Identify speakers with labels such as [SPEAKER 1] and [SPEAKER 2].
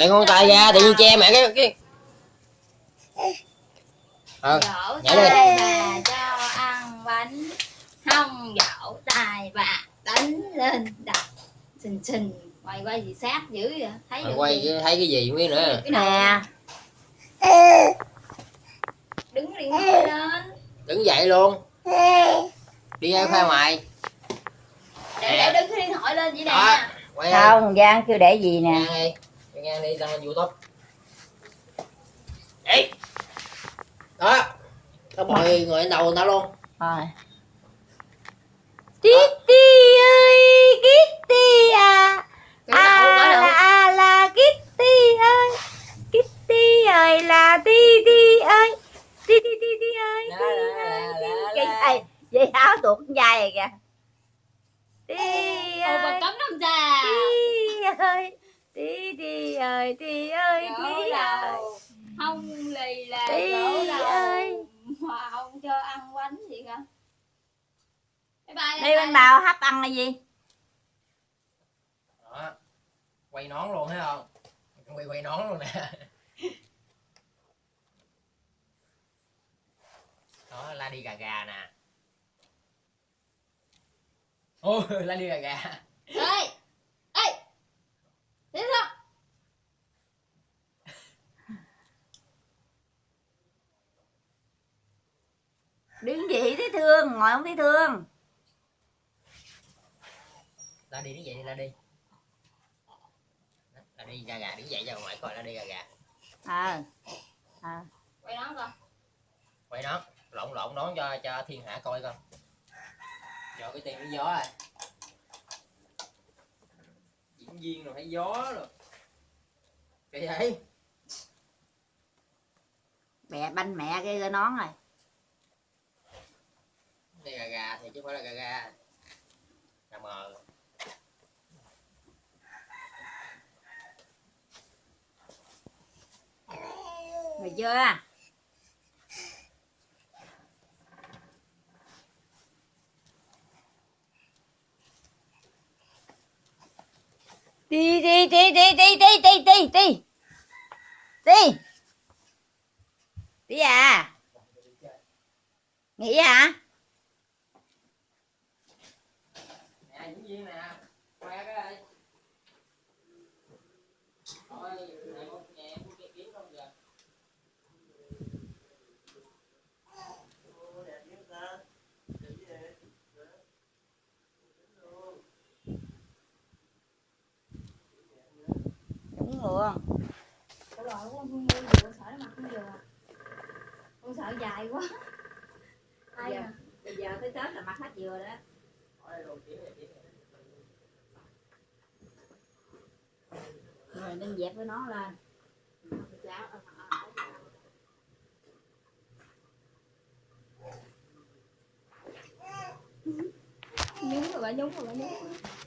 [SPEAKER 1] để ngón tay ra tự nhiên che mẹ cái cái ờ nhảy đi.
[SPEAKER 2] bà cho ăn bánh không dỗ tay bà đánh lên đập. Xình xình quay quay gì sát dữ vậy? Thấy được
[SPEAKER 1] quay
[SPEAKER 2] gì?
[SPEAKER 1] cái- thấy cái gì biết nữa.
[SPEAKER 2] Cái
[SPEAKER 3] nè.
[SPEAKER 2] đứng điện thoại lên.
[SPEAKER 1] Đứng dậy luôn. Đi ra khoa ngoài.
[SPEAKER 2] Để để đứng cái điện thoại lên vậy nè.
[SPEAKER 1] Không
[SPEAKER 3] không giang kêu để gì nè
[SPEAKER 1] cái ngang đi đăng lên youtube Đấy Đó. Các mọi người đầu tao luôn.
[SPEAKER 3] Rồi. Kitty ơi Kitty à. À là à là Kitty ơi. Kitty ơi là Ti Ti ơi. Ti Ti Ti Ti ơi Ti ơi. Vậy áo tuột dài kìa. Ti ơi. Ti ơi. Ti Ti ơi Ti ơi Ti ơi.
[SPEAKER 2] đầu. Không lì là đầu.
[SPEAKER 3] ơi.
[SPEAKER 2] mà không cho ăn bánh gì cả. Bye bye
[SPEAKER 3] Đi bên bào hấp ăn là gì?
[SPEAKER 1] Đó. Quay nón luôn thấy không? Quay quay nón luôn nè. Đó la đi gà gà nè. Ôi la đi gà gà
[SPEAKER 2] ê ê tiếp không
[SPEAKER 3] đứng gì thấy thương ngồi không thấy thương.
[SPEAKER 1] La đi đứng dậy đi la đi. Đó, la đi gà gà đứng dậy cho ngoại coi la đi gà gà.
[SPEAKER 3] Ờ ờ.
[SPEAKER 2] Quay nón coi.
[SPEAKER 1] Quay nón lộn lộn nón cho cho thiên hạ coi coi. Cho cái tiền nó gió rồi diễn viên rồi thấy gió rồi. Kỳ vậy
[SPEAKER 3] mẹ banh mẹ cái nón rồi
[SPEAKER 1] đây gà gà thì chứ không phải là gà gà. Gà mờ.
[SPEAKER 3] Mày chưa à? đi đi đi đi đi đi đi đi đi. Đi. Đi à? Nghỉ hả?
[SPEAKER 1] Nè diễn viên nè khoe cái đây thôi này một nhà mua cái kiếm không giờ.
[SPEAKER 3] Đúng luôn
[SPEAKER 2] Ủa rồi con sợ nó mặc không vừa con sợ dài quá. Ai
[SPEAKER 3] Dạ.
[SPEAKER 2] à?
[SPEAKER 3] bây giờ tới tết là mặc hết vừa đó rồi nên dẹp với nó lên.
[SPEAKER 2] Nhúng ờ, ờ, ờ, rồi bà nhúng rồi bà nhúng.